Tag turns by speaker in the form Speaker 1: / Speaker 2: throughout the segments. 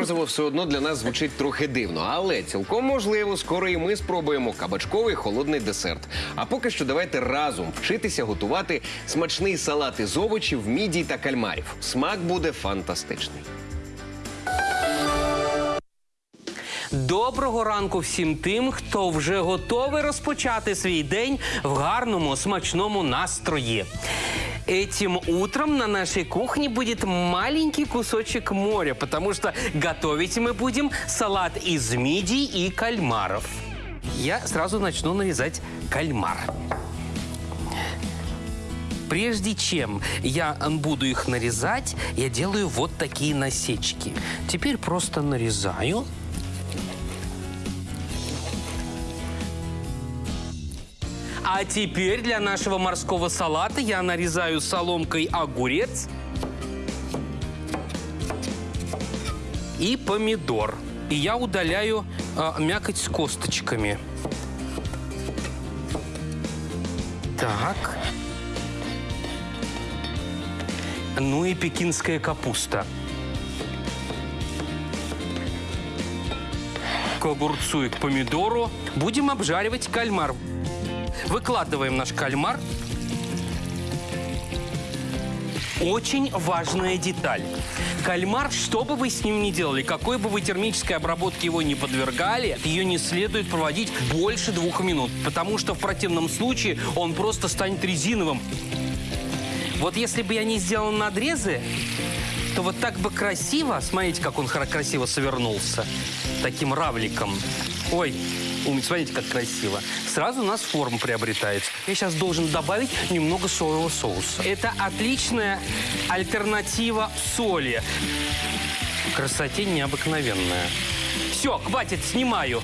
Speaker 1: морозиво все одно для нас звучить трохи дивно, але цілком можливо, скоро і ми спробуємо кабачковий холодний десерт. А поки що давайте разом вчитися готувати смачний салат із овочів, мідій та кальмарів. Смак буде фантастичний.
Speaker 2: Доброго ранку всім тим, хто вже готовий розпочати свій день в гарному, смачному настрої. Этим утром на нашей кухне будет маленький кусочек моря, потому что готовить мы будем салат из мидий и кальмаров. Я сразу начну нарезать кальмар. Прежде чем я буду их нарезать, я делаю вот такие насечки. Теперь просто нарезаю. А теперь для нашего морского салата я нарезаю соломкой огурец и помидор. И я удаляю а, мякоть с косточками. Так. Ну и пекинская капуста. К огурцу и к помидору будем обжаривать кальмар. Выкладываем наш кальмар. Очень важная деталь. Кальмар, что бы вы с ним ни делали, какой бы вы термической обработке его не подвергали, ее не следует проводить больше двух минут, потому что в противном случае он просто станет резиновым. Вот если бы я не сделал надрезы, то вот так бы красиво, смотрите, как он красиво совернулся, таким равликом. Ой, смотрите, как красиво. Сразу у нас форма приобретается. Я сейчас должен добавить немного соевого соуса. Это отличная альтернатива соли. Красоте необыкновенная. Все, хватит, снимаю.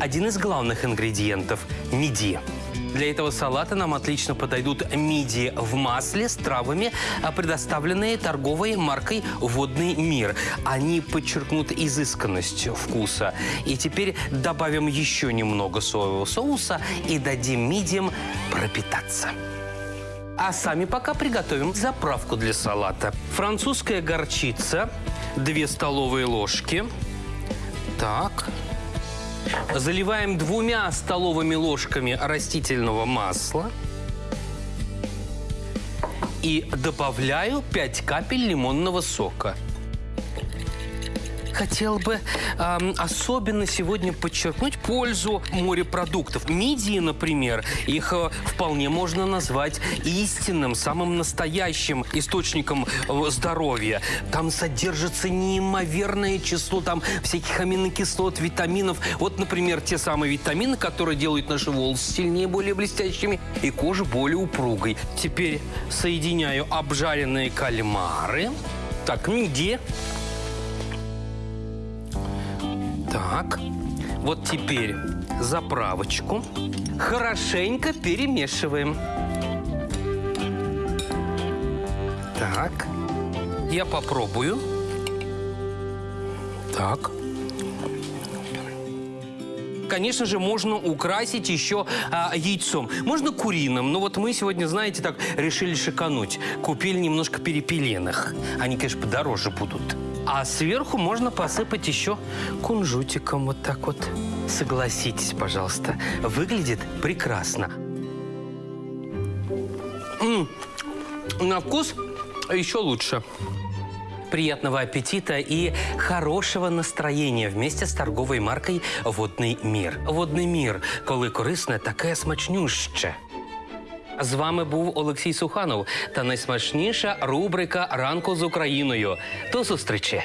Speaker 2: Один из главных ингредиентов – мидии. Для этого салата нам отлично подойдут мидии в масле с травами, а предоставленные торговой маркой «Водный мир». Они подчеркнут изысканность вкуса. И теперь добавим еще немного соевого соуса и дадим мидиям пропитаться. А сами пока приготовим заправку для салата. Французская горчица, 2 столовые ложки. Так, Заливаем двумя столовыми ложками растительного масла. И добавляю 5 капель лимонного сока. Хотел бы эм, особенно сегодня подчеркнуть пользу морепродуктов. Мидии, например, их э, вполне можно назвать истинным, самым настоящим источником э, здоровья. Там содержится неимоверное число там всяких аминокислот, витаминов. Вот, например, те самые витамины, которые делают наши волосы сильнее, более блестящими и кожу более упругой. Теперь соединяю обжаренные кальмары. Так, мидии. Так, вот теперь заправочку хорошенько перемешиваем. Так, я попробую. Так. Конечно же, можно украсить еще а, яйцом. Можно куриным, но вот мы сегодня, знаете, так решили шикануть. Купили немножко перепеленных. Они, конечно, подороже будут. А сверху можно посыпать еще кунжутиком вот так вот. Согласитесь, пожалуйста, выглядит прекрасно. М, На вкус еще лучше. Приятного аппетита и хорошого настроєння вместе з торговою маркою Водний мір. Водний мір, коли корисне, таке смачнюще. З вами був Олексій Суханов та найсмачніша рубрика Ранку з Україною. До зустрічі!